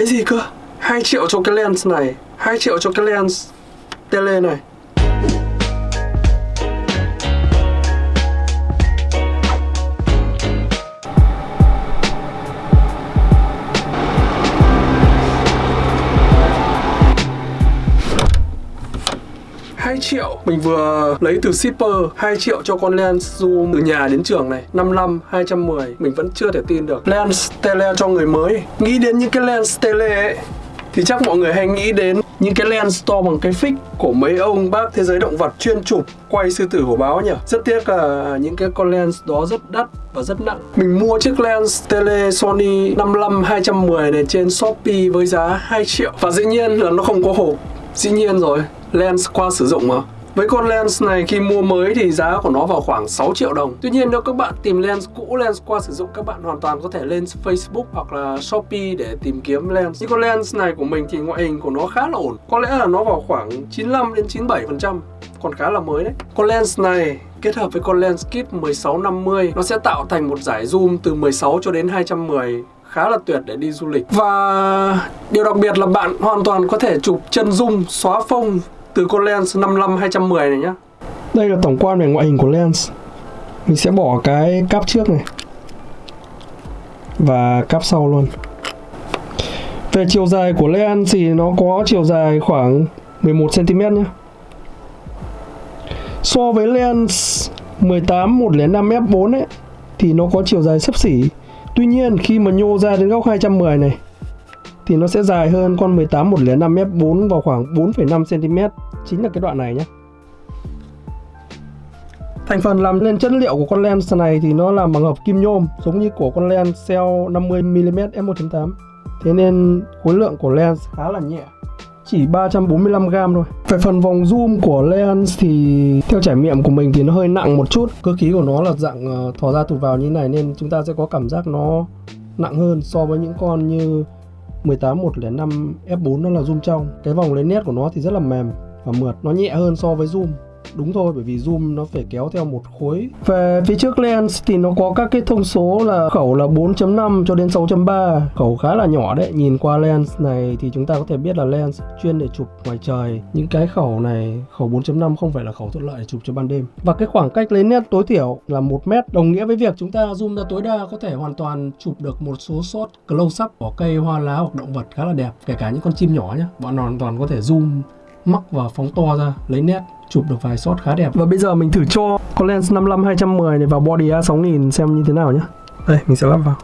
Cái gì cơ? 2 triệu cho cái lens này 2 triệu cho cái lens tele này hai triệu. Mình vừa lấy từ shipper 2 triệu cho con lens zoom từ nhà đến trường này. 55, 210 Mình vẫn chưa thể tin được. Lens tele cho người mới. Nghĩ đến những cái lens tele ấy thì chắc mọi người hay nghĩ đến những cái lens to bằng cái fix của mấy ông bác thế giới động vật chuyên chụp quay sư tử hổ báo nhỉ? Rất tiếc là những cái con lens đó rất đắt và rất nặng. Mình mua chiếc lens tele Sony 55 210 này trên Shopee với giá 2 triệu. Và dĩ nhiên là nó không có hộp. Dĩ nhiên rồi lens qua sử dụng mà. Với con lens này khi mua mới thì giá của nó vào khoảng 6 triệu đồng. Tuy nhiên nếu các bạn tìm lens cũ, lens qua sử dụng các bạn hoàn toàn có thể lên Facebook hoặc là Shopee để tìm kiếm lens. Như con lens này của mình thì ngoại hình của nó khá là ổn. Có lẽ là nó vào khoảng 95 đến 97% còn khá là mới đấy. Con lens này kết hợp với con lens kit 1650 nó sẽ tạo thành một giải zoom từ 16 cho đến 210 khá là tuyệt để đi du lịch. Và điều đặc biệt là bạn hoàn toàn có thể chụp chân zoom xóa phông từ con lens 55 210 này nhá. Đây là tổng quan về ngoại hình của lens. Mình sẽ bỏ cái cáp trước này và cáp sau luôn. Về chiều dài của lens thì nó có chiều dài khoảng 11 cm nhé. So với lens 18 105 f4 ấy, thì nó có chiều dài sấp xỉ. Tuy nhiên, khi mà nhô ra đến góc 210 này thì nó sẽ dài hơn con 18 105 f4 vào khoảng 4,5 cm chính là cái đoạn này nhé. Thành phần làm nên chất liệu của con lens này thì nó làm bằng hợp kim nhôm giống như của con lens cell 50mm f1.8 Thế nên khối lượng của lens khá là nhẹ chỉ 345g thôi. Về phần vòng zoom của lens thì theo trải nghiệm của mình thì nó hơi nặng một chút Cơ khí của nó là dạng ờ, thò ra tụt vào như này nên chúng ta sẽ có cảm giác nó nặng hơn so với những con như 18105 F4 nó là zoom trong. Cái vòng lấy nét của nó thì rất là mềm và mượt, Nó nhẹ hơn so với zoom. Đúng thôi, bởi vì zoom nó phải kéo theo một khối. Về phía trước lens thì nó có các cái thông số là khẩu là 4.5 cho đến 6.3 Khẩu khá là nhỏ đấy. Nhìn qua lens này thì chúng ta có thể biết là lens chuyên để chụp ngoài trời. Những cái khẩu này, khẩu 4.5 không phải là khẩu thuận lợi để chụp cho ban đêm. Và cái khoảng cách lấy nét tối thiểu là 1 mét Đồng nghĩa với việc chúng ta zoom ra tối đa có thể hoàn toàn chụp được một số shot close up của cây hoa lá hoặc động vật khá là đẹp, Kể cả những con chim nhỏ nhé Bọn hoàn toàn có thể zoom mắc và phóng to ra, lấy nét, chụp được vài shot khá đẹp. Và bây giờ mình thử cho con lens 55 210 này vào body A6000 xem như thế nào nhé đây, mình sẽ lắp vào.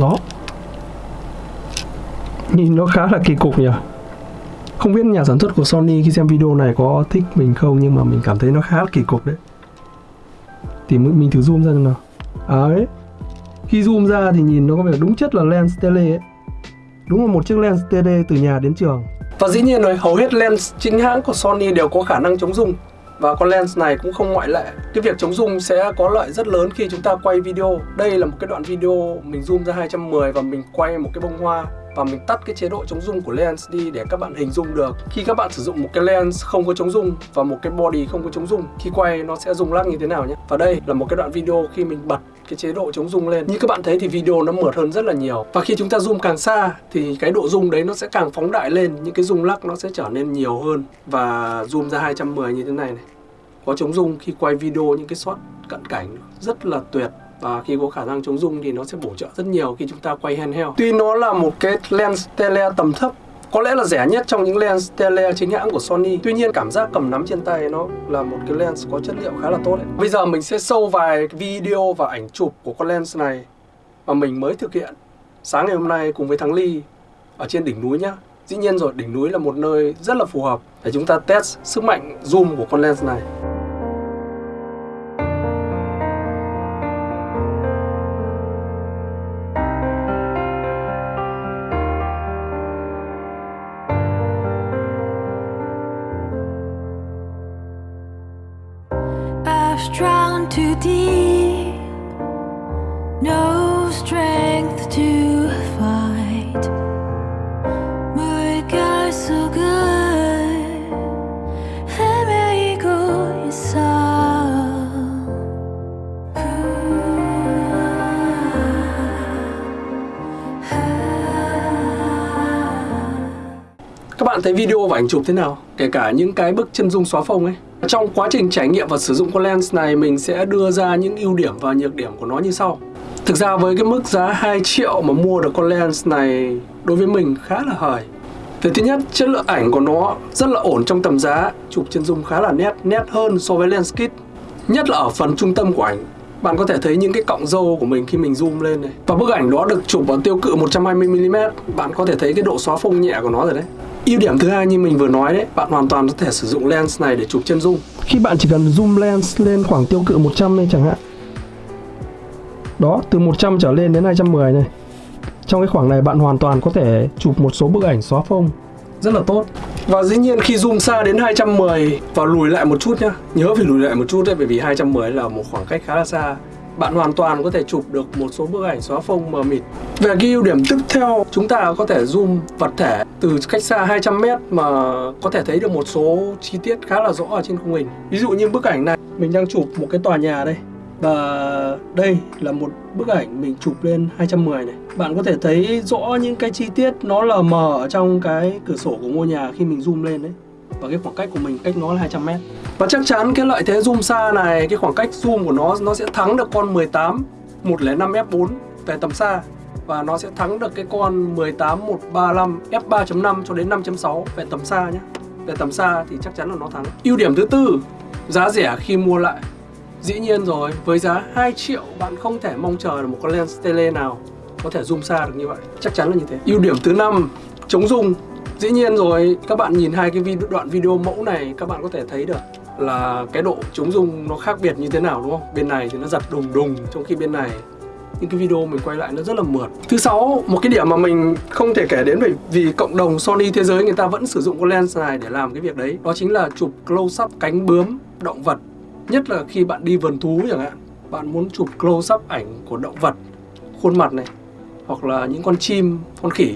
Đó. Nhìn nó khá là kỳ cục nhỉ. Không biết nhà sản xuất của Sony khi xem video này có thích mình không, nhưng mà mình cảm thấy nó khá là kỳ cục đấy. Thì mình thử zoom ra nào. À ấy khi zoom ra thì nhìn nó có vẻ đúng chất là lens tele ấy đúng là một chiếc lens TD từ nhà đến trường. Và dĩ nhiên rồi, hầu hết lens chính hãng của Sony đều có khả năng chống rung. Và con lens này cũng không ngoại lệ. Cái việc chống rung sẽ có lợi rất lớn khi chúng ta quay video. Đây là một cái đoạn video mình zoom ra 210 và mình quay một cái bông hoa. Và mình tắt cái chế độ chống rung của lens đi để các bạn hình dung được. Khi các bạn sử dụng một cái lens không có chống rung và một cái body không có chống rung khi quay nó sẽ rung lắc như thế nào nhé. Và đây là một cái đoạn video khi mình bật cái chế độ chống rung lên. Như các bạn thấy thì video nó mượt hơn rất là nhiều. Và khi chúng ta zoom càng xa thì cái độ rung đấy nó sẽ càng phóng đại lên, những cái rung lắc nó sẽ trở nên nhiều hơn. Và zoom ra 210 như thế này này, có chống rung khi quay video những cái shot cận cảnh rất là tuyệt. Và khi có khả năng chống rung thì nó sẽ bổ trợ rất nhiều khi chúng ta quay handheld. Tuy nó là một cái lens tele tầm thấp có lẽ là rẻ nhất trong những lens tele chính hãng của Sony. Tuy nhiên cảm giác cầm nắm trên tay nó là một cái lens có chất liệu khá là tốt đấy. Bây giờ mình sẽ sâu vài video và ảnh chụp của con lens này Mà mình mới thực hiện sáng ngày hôm nay cùng với Thắng Ly ở trên đỉnh núi nhá. Dĩ nhiên rồi, đỉnh núi là một nơi rất là phù hợp để chúng ta test sức mạnh zoom của con lens này. Waves too deep. No strength to fight. Mỗi cái so good. Em ấy cô xa Các bạn thấy video và ảnh chụp thế nào? Kể cả những cái bức chân dung xóa phông ấy. Trong quá trình trải nghiệm và sử dụng con lens này mình sẽ đưa ra những ưu điểm và nhược điểm của nó như sau. Thực ra với cái mức giá 2 triệu mà mua được con lens này đối với mình khá là hời. Về thứ nhất, chất lượng ảnh của nó rất là ổn trong tầm giá, chụp chân dung khá là nét, nét hơn so với lens kit. Nhất là ở phần trung tâm của ảnh, bạn có thể thấy những cái cọng râu của mình khi mình zoom lên này. Và bức ảnh đó được chụp ở tiêu cự 120mm, bạn có thể thấy cái độ xóa phông nhẹ của nó rồi đấy. Ưu điểm thứ hai như mình vừa nói đấy, bạn hoàn toàn có thể sử dụng lens này để chụp chân dung. Khi bạn chỉ cần zoom lens lên khoảng tiêu cự 100 này chẳng hạn. Đó, từ 100 trở lên đến 210 này. Trong cái khoảng này bạn hoàn toàn có thể chụp một số bức ảnh xóa phông rất là tốt. Và dĩ nhiên khi zoom xa đến 210 và lùi lại một chút nhá. Nhớ phải lùi lại một chút đấy bởi vì 210 là một khoảng cách khá là xa bạn hoàn toàn có thể chụp được một số bức ảnh xóa phông mờ mịt. Về cái ưu điểm tiếp theo, chúng ta có thể zoom vật thể từ cách xa 200m mà có thể thấy được một số chi tiết khá là rõ ở trên khung hình. Ví dụ như bức ảnh này, mình đang chụp một cái tòa nhà đây. Và đây là một bức ảnh mình chụp lên 210 này. Bạn có thể thấy rõ những cái chi tiết nó lờ mờ ở trong cái cửa sổ của ngôi nhà khi mình zoom lên đấy. Và cái khoảng cách của mình cách nó là 200m. Và chắc chắn cái lợi thế zoom xa này, cái khoảng cách zoom của nó nó sẽ thắng được con 18 105 f4 về tầm xa và nó sẽ thắng được cái con 18 135 f3.5 cho đến 5.6 về tầm xa nhé. Về tầm xa thì chắc chắn là nó thắng. Ưu điểm thứ tư, giá rẻ khi mua lại. Dĩ nhiên rồi, với giá 2 triệu bạn không thể mong chờ được một con lens tele nào có thể zoom xa được như vậy. Chắc chắn là như thế. Ưu điểm thứ năm, chống rung. Dĩ nhiên rồi, các bạn nhìn hai cái video, đoạn video mẫu này các bạn có thể thấy được là cái độ chống rung nó khác biệt như thế nào đúng không? Bên này thì nó giật đùng đùng trong khi bên này những cái video mình quay lại nó rất là mượt. Thứ sáu, một cái điểm mà mình không thể kể đến bởi vì cộng đồng Sony thế giới người ta vẫn sử dụng con lens này để làm cái việc đấy. Đó chính là chụp close up cánh bướm động vật. Nhất là khi bạn đi vườn thú chẳng hạn. Bạn muốn chụp close up ảnh của động vật, khuôn mặt này hoặc là những con chim, con khỉ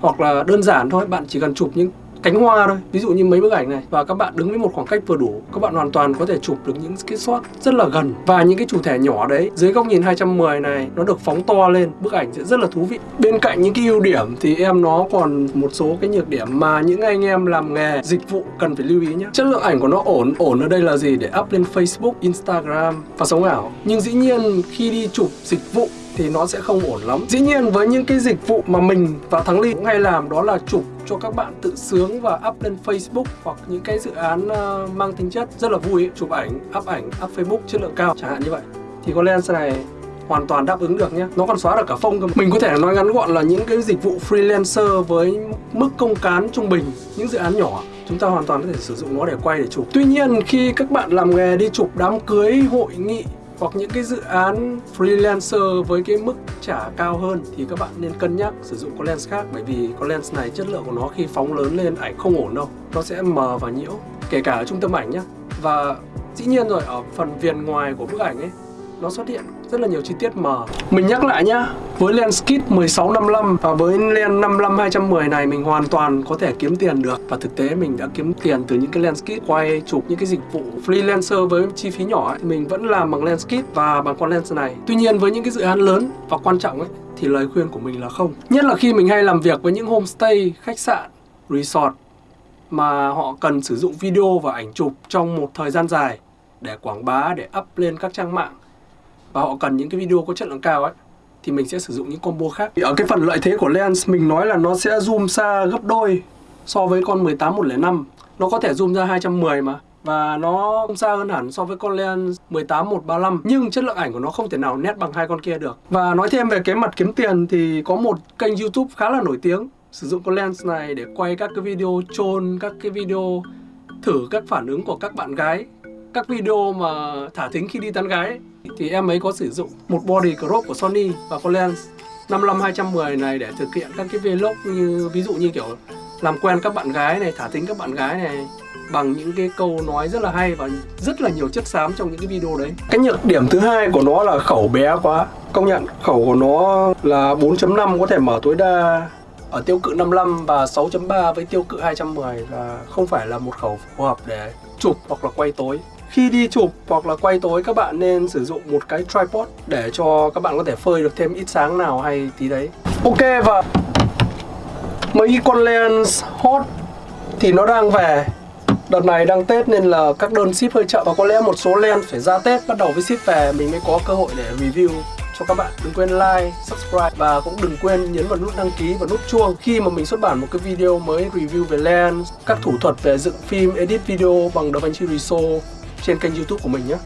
hoặc là đơn giản thôi, bạn chỉ cần chụp những cánh hoa thôi. Ví dụ như mấy bức ảnh này. Và các bạn đứng với một khoảng cách vừa đủ các bạn hoàn toàn có thể chụp được những cái shot rất là gần. Và những cái chủ thể nhỏ đấy dưới góc nhìn 210 này nó được phóng to lên. Bức ảnh sẽ rất là thú vị. Bên cạnh những cái ưu điểm thì em nó còn một số cái nhược điểm mà những anh em làm nghề dịch vụ cần phải lưu ý nhé chất lượng ảnh của nó ổn. Ổn ở đây là gì? Để up lên Facebook Instagram và sống ảo. Nhưng dĩ nhiên khi đi chụp dịch vụ thì nó sẽ không ổn lắm. Dĩ nhiên với những cái dịch vụ mà mình và Thắng Ly cũng hay làm đó là chụp cho các bạn tự sướng và up lên Facebook hoặc những cái dự án ờ, mang tính chất rất là vui ấy. chụp ảnh, up ảnh, up Facebook chất lượng cao. Chẳng hạn như vậy. Thì con lens này hoàn toàn đáp ứng được nhé. Nó còn xóa được cả phông cơ Mình có thể nói ngắn gọn là những cái dịch vụ freelancer với mức công cán trung bình Những dự án nhỏ chúng ta hoàn toàn có thể sử dụng nó để quay để chụp. Tuy nhiên khi các bạn làm nghề đi chụp đám cưới, hội nghị hoặc những cái dự án freelancer với cái mức trả cao hơn thì các bạn nên cân nhắc sử dụng con lens khác, bởi vì con lens này chất lượng của nó khi phóng lớn lên ảnh không ổn đâu, nó sẽ mờ và nhiễu, kể cả ở trung tâm ảnh nhé và dĩ nhiên rồi, ở phần viền ngoài của bức ảnh ấy nó xuất hiện rất là nhiều chi tiết mờ. Mình nhắc lại nhá, với lens kit 1655 và với lens 55 210 này mình hoàn toàn có thể kiếm tiền được và thực tế mình đã kiếm tiền từ những cái lens kit quay chụp những cái dịch vụ freelancer với chi phí nhỏ ấy, mình vẫn làm bằng lens kit và bằng con lens này. Tuy nhiên với những cái dự án lớn và quan trọng ấy thì lời khuyên của mình là không. Nhất là khi mình hay làm việc với những homestay, khách sạn, resort mà họ cần sử dụng video và ảnh chụp trong một thời gian dài để quảng bá, để up lên các trang mạng và họ cần những cái video có chất lượng cao ấy, thì mình sẽ sử dụng những combo khác. Ở cái phần lợi thế của lens, mình nói là nó sẽ zoom xa gấp đôi so với con 18 105. Nó có thể zoom ra 210 mà, và nó không xa hơn hẳn so với con lens 18 135 nhưng chất lượng ảnh của nó không thể nào nét bằng hai con kia được. Và nói thêm về cái mặt kiếm tiền thì có một kênh YouTube khá là nổi tiếng sử dụng con lens này để quay các cái video chôn các cái video thử các phản ứng của các bạn gái, các video mà thả thính khi đi tán gái thì em ấy có sử dụng một body crop của Sony và con lens 55 210 này để thực hiện các cái vlog như ví dụ như kiểu làm quen các bạn gái này, thả thính các bạn gái này bằng những cái câu nói rất là hay và rất là nhiều chất xám trong những cái video đấy. Cái nhược điểm thứ hai của nó là khẩu bé quá. Công nhận khẩu của nó là 4.5 có thể mở tối đa ở tiêu cự 55 và 6.3 với tiêu cự 210 là không phải là một khẩu phù hợp để chụp hoặc là quay tối. Khi đi chụp hoặc là quay tối các bạn nên sử dụng một cái tripod để cho các bạn có thể phơi được thêm ít sáng nào hay tí đấy. Ok và mấy con lens hot thì nó đang về. Đợt này đang Tết nên là các đơn ship hơi chậm Và có lẽ một số lens phải ra Tết bắt đầu với ship về. Mình mới có cơ hội để review cho các bạn. Đừng quên like, subscribe và cũng đừng quên nhấn vào nút đăng ký và nút chuông. Khi mà mình xuất bản một cái video mới review về lens Các thủ thuật về dựng phim, edit video bằng DaVinci Resolve trên kênh youtube của mình nhé.